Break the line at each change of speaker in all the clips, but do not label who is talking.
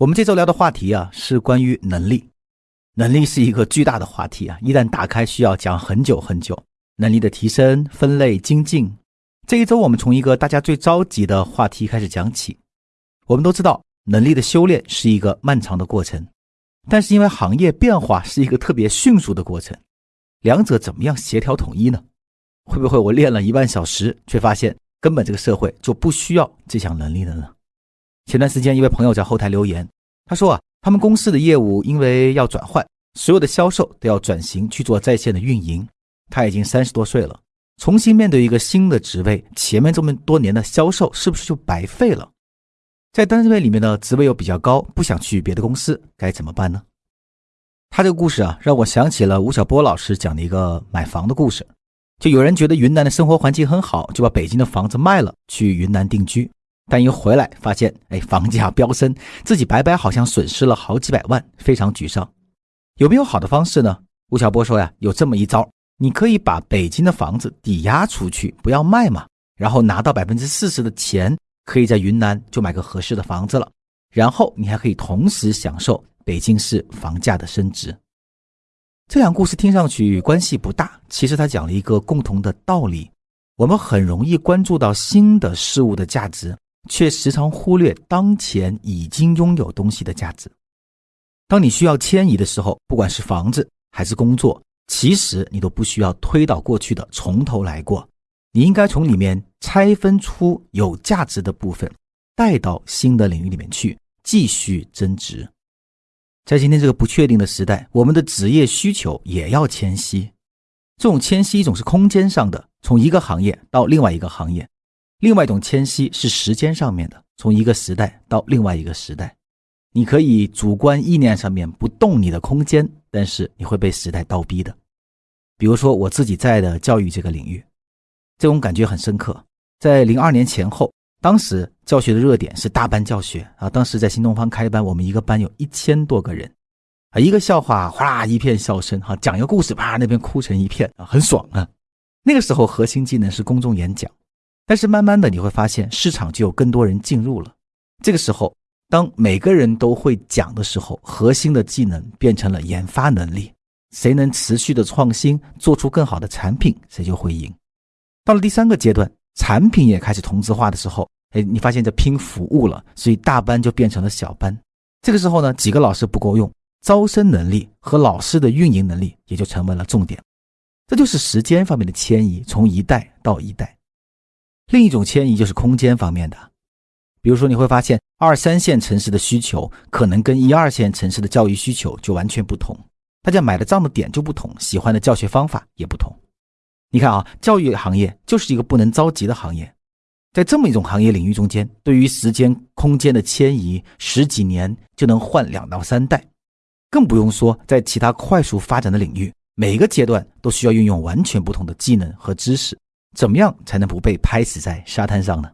我们这周聊的话题啊，是关于能力。能力是一个巨大的话题啊，一旦打开，需要讲很久很久。能力的提升、分类、精进。这一周，我们从一个大家最着急的话题开始讲起。我们都知道，能力的修炼是一个漫长的过程，但是因为行业变化是一个特别迅速的过程，两者怎么样协调统一呢？会不会我练了一万小时，却发现根本这个社会就不需要这项能力了呢？前段时间，一位朋友在后台留言，他说啊，他们公司的业务因为要转换，所有的销售都要转型去做在线的运营。他已经三十多岁了，重新面对一个新的职位，前面这么多年的销售是不是就白费了？在单位里面的职位又比较高，不想去别的公司，该怎么办呢？他这个故事啊，让我想起了吴晓波老师讲的一个买房的故事。就有人觉得云南的生活环境很好，就把北京的房子卖了，去云南定居。但一回来发现，哎，房价飙升，自己白白好像损失了好几百万，非常沮丧。有没有好的方式呢？吴晓波说呀，有这么一招，你可以把北京的房子抵押出去，不要卖嘛，然后拿到百分之四十的钱，可以在云南就买个合适的房子了。然后你还可以同时享受北京市房价的升值。这两故事听上去关系不大，其实他讲了一个共同的道理：我们很容易关注到新的事物的价值。却时常忽略当前已经拥有东西的价值。当你需要迁移的时候，不管是房子还是工作，其实你都不需要推倒过去的从头来过。你应该从里面拆分出有价值的部分，带到新的领域里面去，继续增值。在今天这个不确定的时代，我们的职业需求也要迁徙。这种迁徙一种是空间上的，从一个行业到另外一个行业。另外一种迁徙是时间上面的，从一个时代到另外一个时代。你可以主观意念上面不动你的空间，但是你会被时代倒逼的。比如说我自己在的教育这个领域，这种感觉很深刻。在零二年前后，当时教学的热点是大班教学啊。当时在新东方开班，我们一个班有一千多个人啊，一个笑话哗啦一片笑声哈，讲一个故事啪那边哭成一片啊，很爽啊。那个时候核心技能是公众演讲。但是慢慢的你会发现，市场就有更多人进入了。这个时候，当每个人都会讲的时候，核心的技能变成了研发能力。谁能持续的创新，做出更好的产品，谁就会赢。到了第三个阶段，产品也开始同质化的时候，哎，你发现这拼服务了，所以大班就变成了小班。这个时候呢，几个老师不够用，招生能力和老师的运营能力也就成为了重点。这就是时间方面的迁移，从一代到一代。另一种迁移就是空间方面的，比如说你会发现二三线城市的需求可能跟一二线城市的教育需求就完全不同，大家买的账的点就不同，喜欢的教学方法也不同。你看啊，教育行业就是一个不能着急的行业，在这么一种行业领域中间，对于时间空间的迁移，十几年就能换两到三代，更不用说在其他快速发展的领域，每个阶段都需要运用完全不同的技能和知识。怎么样才能不被拍死在沙滩上呢？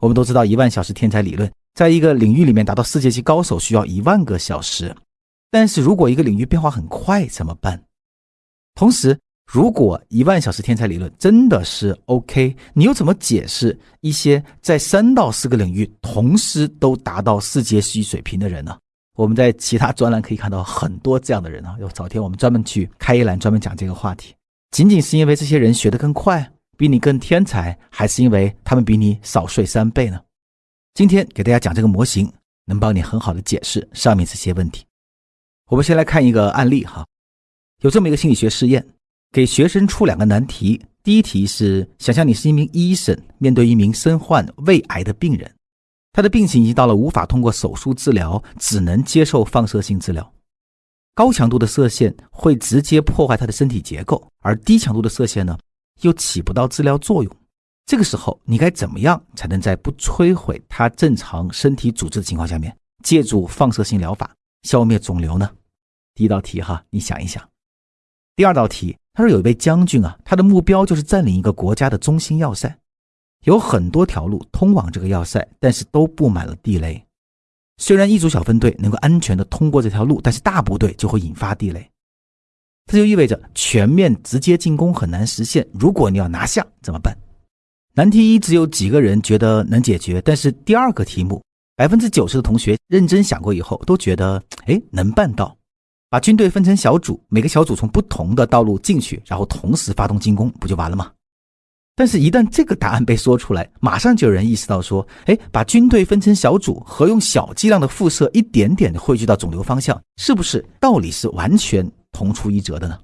我们都知道一万小时天才理论，在一个领域里面达到世界级高手需要一万个小时。但是如果一个领域变化很快怎么办？同时，如果一万小时天才理论真的是 OK，你又怎么解释一些在三到四个领域同时都达到世界级水平的人呢？我们在其他专栏可以看到很多这样的人啊。有早天我们专门去开一栏专门讲这个话题。仅仅是因为这些人学得更快，比你更天才，还是因为他们比你少睡三倍呢？今天给大家讲这个模型，能帮你很好的解释上面这些问题。我们先来看一个案例哈，有这么一个心理学试验，给学生出两个难题。第一题是：想象你是一名医生，面对一名身患胃癌的病人，他的病情已经到了无法通过手术治疗，只能接受放射性治疗。高强度的射线会直接破坏他的身体结构，而低强度的射线呢，又起不到治疗作用。这个时候，你该怎么样才能在不摧毁他正常身体组织的情况下面，借助放射性疗法消灭肿瘤呢？第一道题哈，你想一想。第二道题，他说有一位将军啊，他的目标就是占领一个国家的中心要塞，有很多条路通往这个要塞，但是都布满了地雷。虽然一组小分队能够安全的通过这条路，但是大部队就会引发地雷，这就意味着全面直接进攻很难实现。如果你要拿下怎么办？难题一只有几个人觉得能解决，但是第二个题目百分之九十的同学认真想过以后，都觉得，哎，能办到。把军队分成小组，每个小组从不同的道路进去，然后同时发动进攻，不就完了吗？但是，一旦这个答案被说出来，马上就有人意识到说，哎，把军队分成小组和用小剂量的辐射一点点的汇聚到肿瘤方向，是不是道理是完全同出一辙的呢？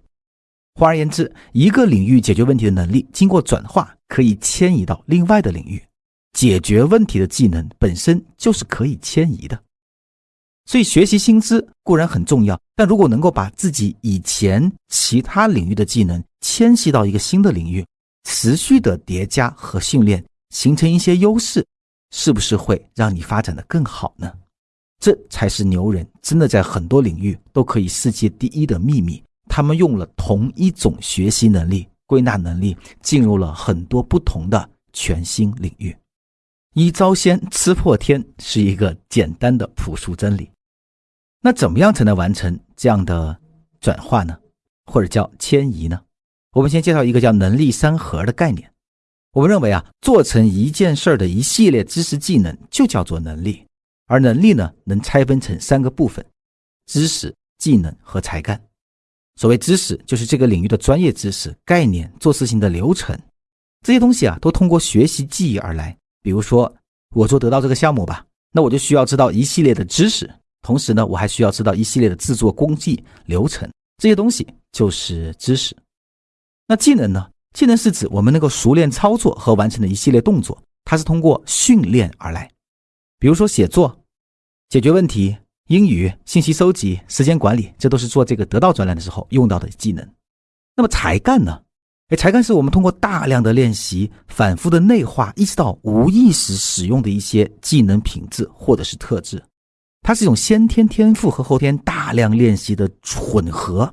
换而言之，一个领域解决问题的能力，经过转化可以迁移到另外的领域，解决问题的技能本身就是可以迁移的。所以，学习新知固然很重要，但如果能够把自己以前其他领域的技能迁徙到一个新的领域，持续的叠加和训练，形成一些优势，是不是会让你发展的更好呢？这才是牛人真的在很多领域都可以世界第一的秘密。他们用了同一种学习能力、归纳能力，进入了很多不同的全新领域。一招鲜吃破天是一个简单的朴素真理。那怎么样才能完成这样的转化呢？或者叫迁移呢？我们先介绍一个叫能力三核的概念。我们认为啊，做成一件事儿的一系列知识技能就叫做能力，而能力呢，能拆分成三个部分：知识、技能和才干。所谓知识，就是这个领域的专业知识、概念、做事情的流程，这些东西啊，都通过学习记忆而来。比如说，我做得到这个项目吧，那我就需要知道一系列的知识。同时呢，我还需要知道一系列的制作工艺流程，这些东西就是知识。那技能呢？技能是指我们能够熟练操作和完成的一系列动作，它是通过训练而来。比如说写作、解决问题、英语、信息收集、时间管理，这都是做这个得到专栏的时候用到的技能。那么才干呢？哎，才干是我们通过大量的练习、反复的内化，意识到无意识使用的一些技能品质或者是特质。它是一种先天天赋和后天大量练习的混合，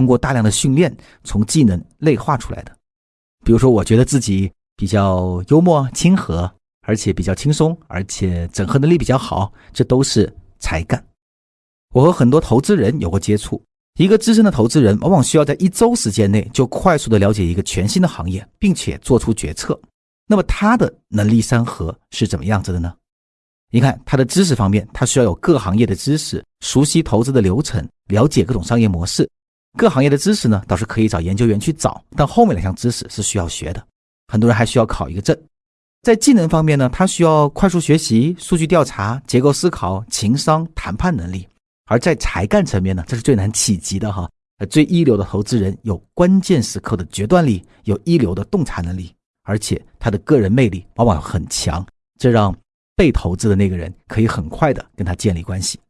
通过大量的训练从技能内化出来的。比如说，我觉得自己比较幽默亲和，而且比较轻松，而且整合能力比较好，这都是才干。我和很多投资人有过接触，一个资深的投资人往往需要在一周时间内就快速的了解一个全新的行业，并且做出决策。那么他的能力三合是怎么样子的呢？你看，他的知识方面，他需要有各行业的知识，熟悉投资的流程，了解各种商业模式。各行业的知识呢，倒是可以找研究员去找，但后面两项知识是需要学的。很多人还需要考一个证。在技能方面呢，他需要快速学习、数据调查、结构思考、情商、谈判能力。而在才干层面呢，这是最难企及的哈。最一流的投资人有关键时刻的决断力，有一流的洞察能力，而且他的个人魅力往往很强，这让。被投资的那个人可以很快的跟他建立关系。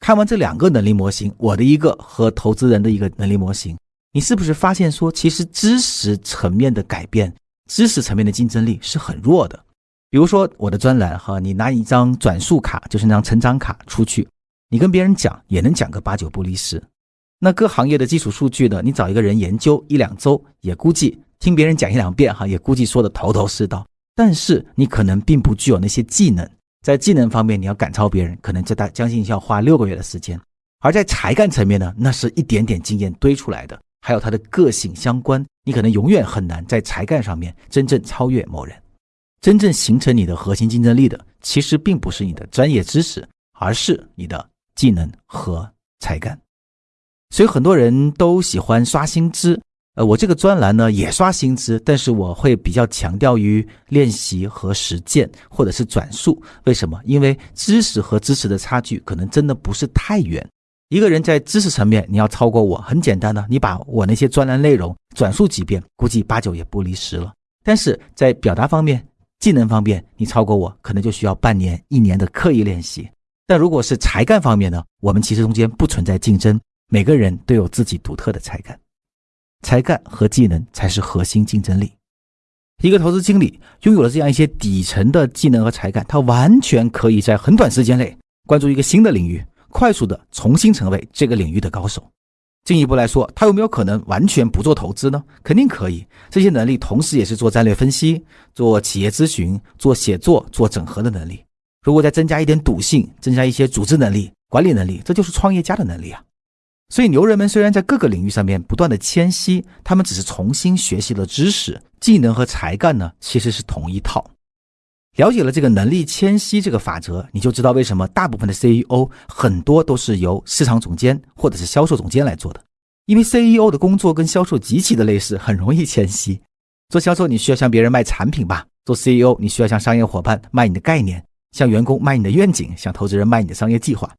看完这两个能力模型，我的一个和投资人的一个能力模型，你是不是发现说，其实知识层面的改变，知识层面的竞争力是很弱的？比如说我的专栏哈，你拿一张转述卡，就是那张成长卡出去，你跟别人讲也能讲个八九不离十。那各行业的基础数据呢，你找一个人研究一两周，也估计听别人讲一两遍哈，也估计说的头头是道。但是你可能并不具有那些技能，在技能方面你要赶超别人，可能这大将近要花六个月的时间；而在才干层面呢，那是一点点经验堆出来的，还有他的个性相关，你可能永远很难在才干上面真正超越某人。真正形成你的核心竞争力的，其实并不是你的专业知识，而是你的技能和才干。所以很多人都喜欢刷新知。呃，我这个专栏呢也刷新知，但是我会比较强调于练习和实践，或者是转述。为什么？因为知识和知识的差距可能真的不是太远。一个人在知识层面你要超过我，很简单的，你把我那些专栏内容转述几遍，估计八九也不离十了。但是在表达方面、技能方面，你超过我，可能就需要半年、一年的刻意练习。但如果是才干方面呢，我们其实中间不存在竞争，每个人都有自己独特的才干。才干和技能才是核心竞争力。一个投资经理拥有了这样一些底层的技能和才干，他完全可以在很短时间内关注一个新的领域，快速的重新成为这个领域的高手。进一步来说，他有没有可能完全不做投资呢？肯定可以。这些能力同时也是做战略分析、做企业咨询、做写作、做整合的能力。如果再增加一点赌性，增加一些组织能力、管理能力，这就是创业家的能力啊。所以牛人们虽然在各个领域上面不断的迁徙，他们只是重新学习了知识、技能和才干呢，其实是同一套。了解了这个能力迁徙这个法则，你就知道为什么大部分的 CEO 很多都是由市场总监或者是销售总监来做的。因为 CEO 的工作跟销售极其的类似，很容易迁徙。做销售，你需要向别人卖产品吧？做 CEO，你需要向商业伙伴卖你的概念，向员工卖你的愿景，向投资人卖你的商业计划。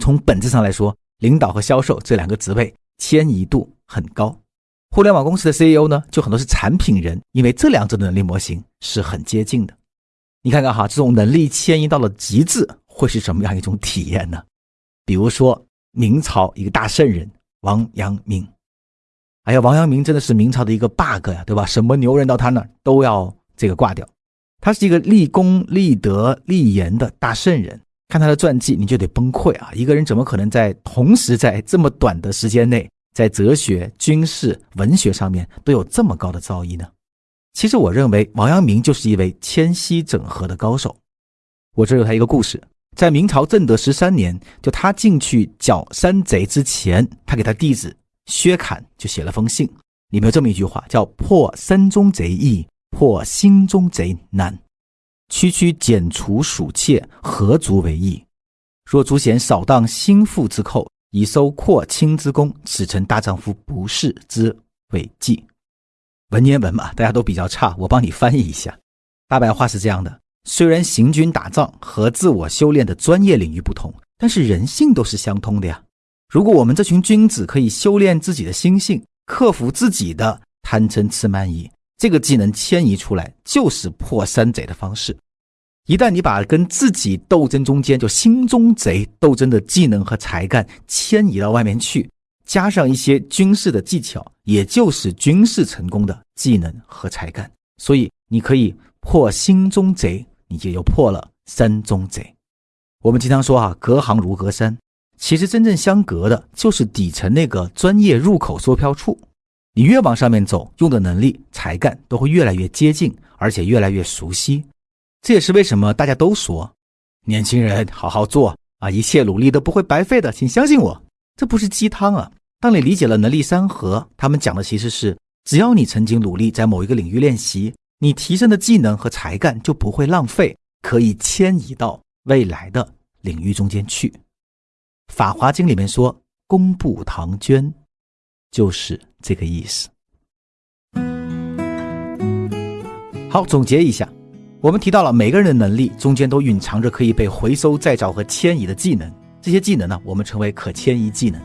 从本质上来说，领导和销售这两个职位迁移度很高。互联网公司的 CEO 呢，就很多是产品人，因为这两者的能力模型是很接近的。你看看哈，这种能力迁移到了极致，会是什么样一种体验呢？比如说明朝一个大圣人。王阳明，哎呀，王阳明真的是明朝的一个 bug 呀，对吧？什么牛人到他那儿都要这个挂掉。他是一个立功、立德、立言的大圣人。看他的传记，你就得崩溃啊！一个人怎么可能在同时在这么短的时间内，在哲学、军事、文学上面都有这么高的造诣呢？其实，我认为王阳明就是一位迁徙整合的高手。我这有他一个故事。在明朝正德十三年，就他进去剿山贼之前，他给他弟子薛侃就写了封信，里面有这么一句话，叫“破山中贼易，破心中贼难。区区剪除鼠窃，何足为意？若诸贤少当心腹之寇，以收扩清之功，此臣大丈夫不世之伟绩。”文言文嘛，大家都比较差，我帮你翻译一下。大白话是这样的。虽然行军打仗和自我修炼的专业领域不同，但是人性都是相通的呀。如果我们这群君子可以修炼自己的心性，克服自己的贪嗔痴慢疑，这个技能迁移出来就是破山贼的方式。一旦你把跟自己斗争中间就心中贼斗争的技能和才干迁移到外面去，加上一些军事的技巧，也就是军事成功的技能和才干，所以你可以。破心中贼，你也就破了山中贼。我们经常说啊，隔行如隔山，其实真正相隔的就是底层那个专业入口售票处。你越往上面走，用的能力、才干都会越来越接近，而且越来越熟悉。这也是为什么大家都说，年轻人好好做啊，一切努力都不会白费的，请相信我，这不是鸡汤啊。当你理解了能力三合，他们讲的其实是，只要你曾经努力在某一个领域练习。你提升的技能和才干就不会浪费，可以迁移到未来的领域中间去。《法华经》里面说“工部唐捐”，就是这个意思。好，总结一下，我们提到了每个人的能力中间都蕴藏着可以被回收再造和迁移的技能，这些技能呢，我们称为可迁移技能。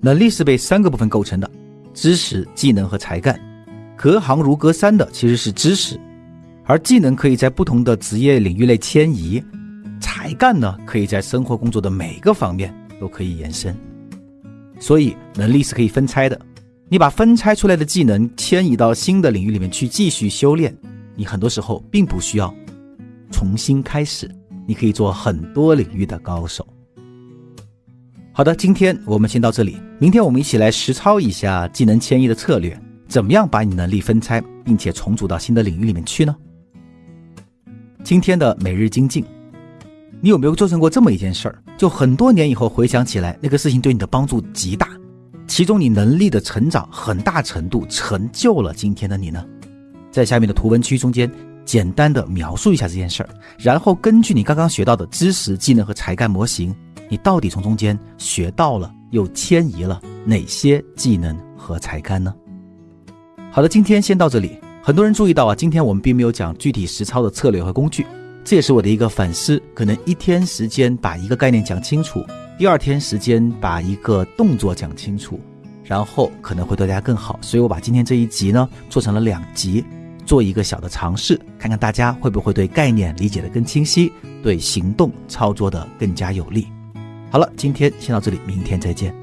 能力是被三个部分构成的：知识、技能和才干。隔行如隔山的其实是知识，而技能可以在不同的职业领域内迁移，才干呢可以在生活工作的每个方面都可以延伸。所以能力是可以分拆的，你把分拆出来的技能迁移到新的领域里面去继续修炼，你很多时候并不需要重新开始，你可以做很多领域的高手。好的，今天我们先到这里，明天我们一起来实操一下技能迁移的策略。怎么样把你能力分拆，并且重组到新的领域里面去呢？今天的每日精进，你有没有做成过这么一件事儿？就很多年以后回想起来，那个事情对你的帮助极大，其中你能力的成长很大程度成就了今天的你呢？在下面的图文区中间，简单的描述一下这件事儿，然后根据你刚刚学到的知识、技能和才干模型，你到底从中间学到了又迁移了哪些技能和才干呢？好的，今天先到这里。很多人注意到啊，今天我们并没有讲具体实操的策略和工具，这也是我的一个反思。可能一天时间把一个概念讲清楚，第二天时间把一个动作讲清楚，然后可能会对大家更好。所以我把今天这一集呢做成了两集，做一个小的尝试，看看大家会不会对概念理解的更清晰，对行动操作的更加有利。好了，今天先到这里，明天再见。